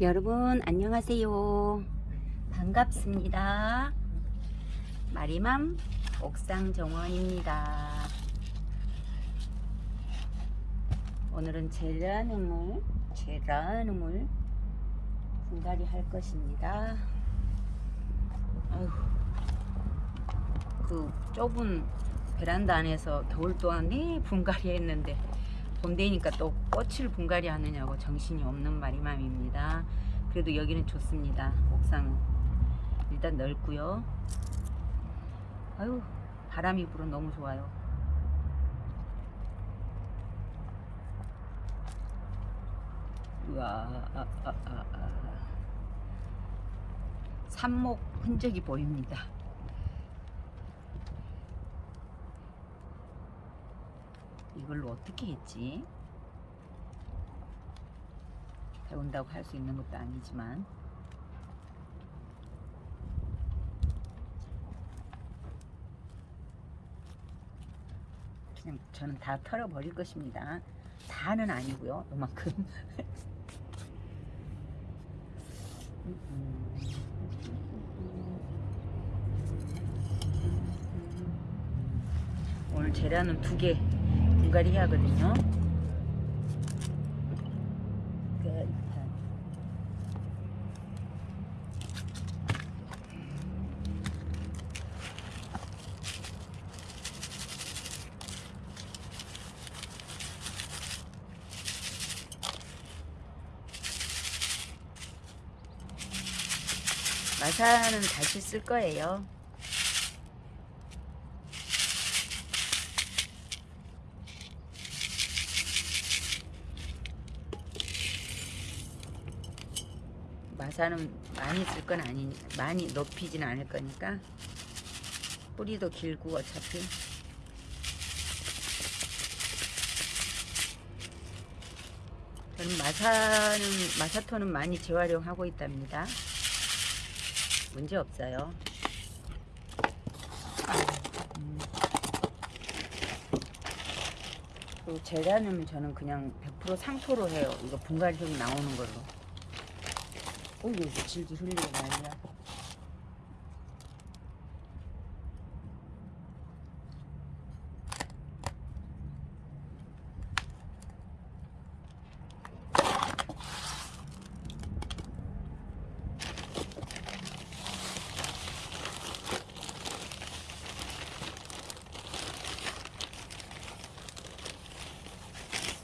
여러분 안녕하세요. 반갑습니다. 마리맘 옥상 정원입니다. 오늘은 제라늄을 제라늄을 분갈이 할 것입니다. 아휴, 그 좁은 베란다 안에서 겨울 동안 네 분갈이 했는데 봄 되니까 또 꽃을 분갈이 하느냐고 정신이 없는 마리맘입니다. 그래도 여기는 좋습니다. 옥상은 일단 넓고요. 아유 바람이 불어 너무 좋아요. 우와 아, 아, 아, 아. 삽목 흔적이 보입니다. 이걸로 어떻게 했지? 배운다고 할 수 있는 것도 아니지만 그냥 저는 다 털어버릴 것입니다. 다는 아니고요. 요만큼. 오늘 재료는 두개 끝. 마사는 다시 쓸 거예요. 마사는 많이 쓸 건 아니 많이 높이진 않을 거니까 뿌리도 길고 어차피 저는 마사는 마사토는 많이 재활용하고 있답니다. 문제 없어요. 음. 그리고 재료는 저는 그냥 100% 상토로 해요. 이거 분갈이 나오는 걸로. 어이구 질질 흘리고 난리야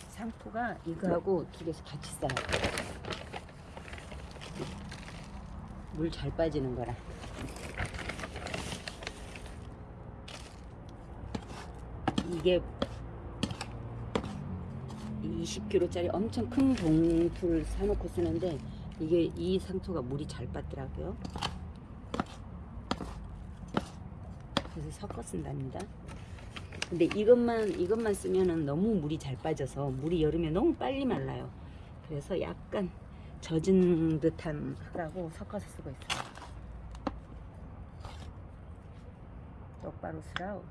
상토가 이거하고 두 개서 같이 싸요 물 잘 빠지는 거라. 이게 20kg짜리 엄청 큰 봉투를 사놓고 쓰는데 이게 이 상토가 물이 잘 빠더라고요. 그래서 섞어 쓴답니다. 근데 이것만 이것만 쓰면은 너무 물이 잘 빠져서 물이 여름에 너무 빨리 말라요. 그래서 약간 젖은 듯한 흙하고 섞어서 쓰고 있어요. 똑바로 쓰라우.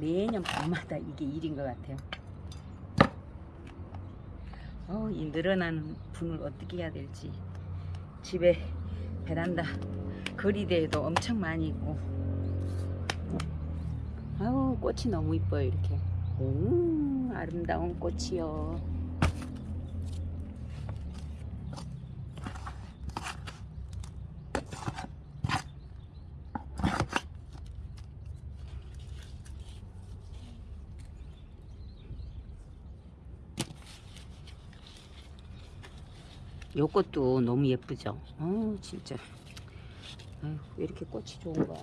매년 밤마다 이게 일인 것 같아요. 어, 이 늘어난 분을 어떻게 해야 될지. 집에 베란다 거리대에도 엄청 많이 있고. 아우, 꽃이 너무 이뻐요, 이렇게. 오, 아름다운 꽃이요. 요것도 너무 예쁘죠? 어 진짜. 아유, 왜 이렇게 꽃이 좋은 거야?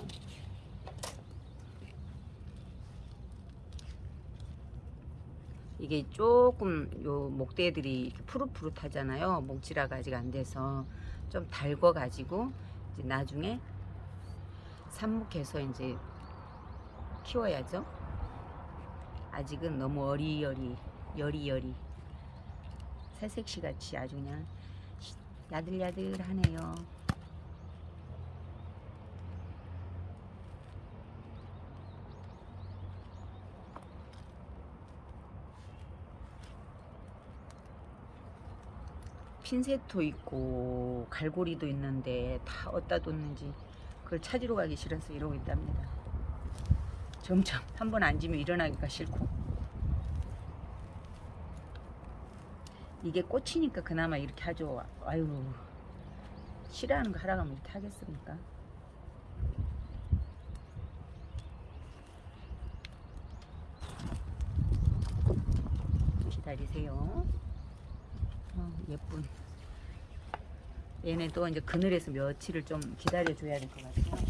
이게 조금 요 목대들이 푸릇푸릇하잖아요. 목질화가 아직 안 돼서 좀 달궈 가지고 이제 나중에 삽목해서 이제 키워야죠. 아직은 너무 어리여리 여리여리. 새색시 같이 아주 그냥 야들야들하네요. 핀셋도 있고 갈고리도 있는데 다 어디다 뒀는지 그걸 찾으러 가기 싫어서 이러고 있답니다. 점점 한 번 앉으면 일어나기가 싫고 이게 꽃이니까 그나마 이렇게 하죠. 아유 싫어하는 거 하라고 하면 이렇게 하겠습니까? 기다리세요. 어, 예쁜. 얘네 또 이제 그늘에서 며칠을 좀 기다려 줘야 될 것 같아요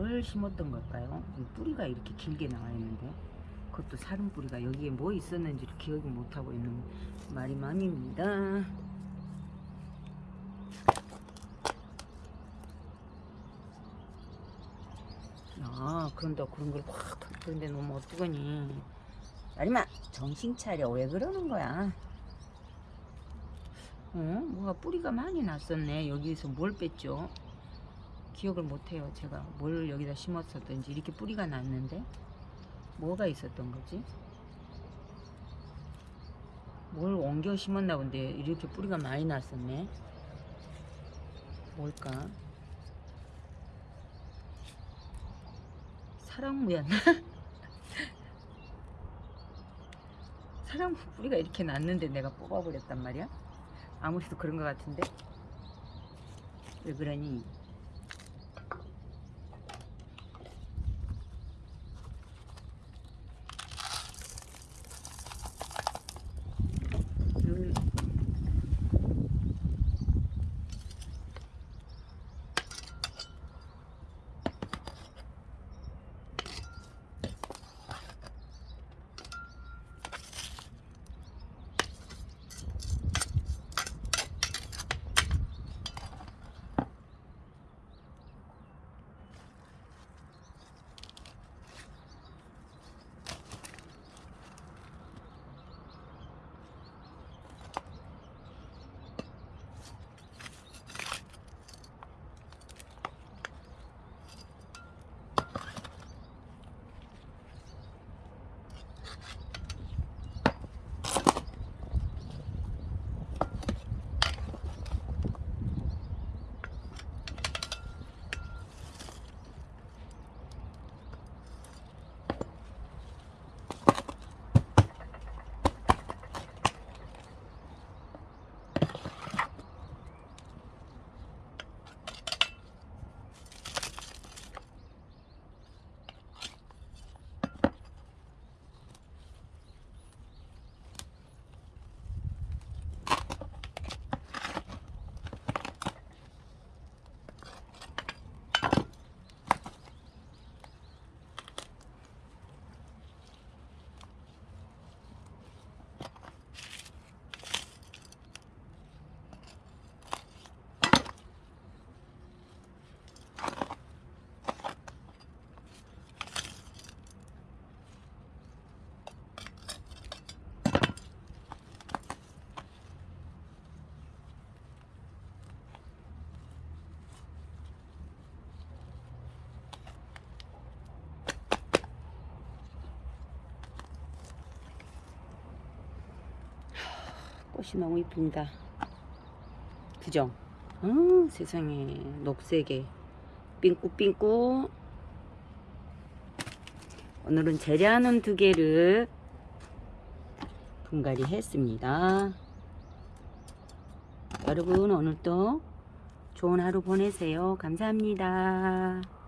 뭘 심었던 걸까요? 이 뿌리가 이렇게 길게 나와 있는데 그것도 사른 뿌리가 여기에 뭐 있었는지를 기억이 못하고 있는 말이 맘입니다. 아 그런다. 그런 걸확 그런데 너무 어떡하니? 아리마 정신 차려. 왜 그러는 거야? 어? 뭐가 뿌리가 많이 났었네. 여기에서 뭘 뺐죠 기억을 못해요. 제가 뭘 여기다 심었었던지 이렇게 뿌리가 났는데 뭐가 있었던 거지? 뭘 옮겨 심었나 본데 이렇게 뿌리가 많이 났었네. 뭘까? 사랑무였나 사랑무 뿌리가 이렇게 났는데 내가 뽑아버렸단 말이야? 아무래도 그런 것 같은데? 왜 그러니 꽃이 너무 이쁩니다. 그죠? 어, 세상에 녹색에 삥꾸삥꾸 오늘은 재료하는 두 개를 분갈이 했습니다. 여러분 오늘도 좋은 하루 보내세요. 감사합니다.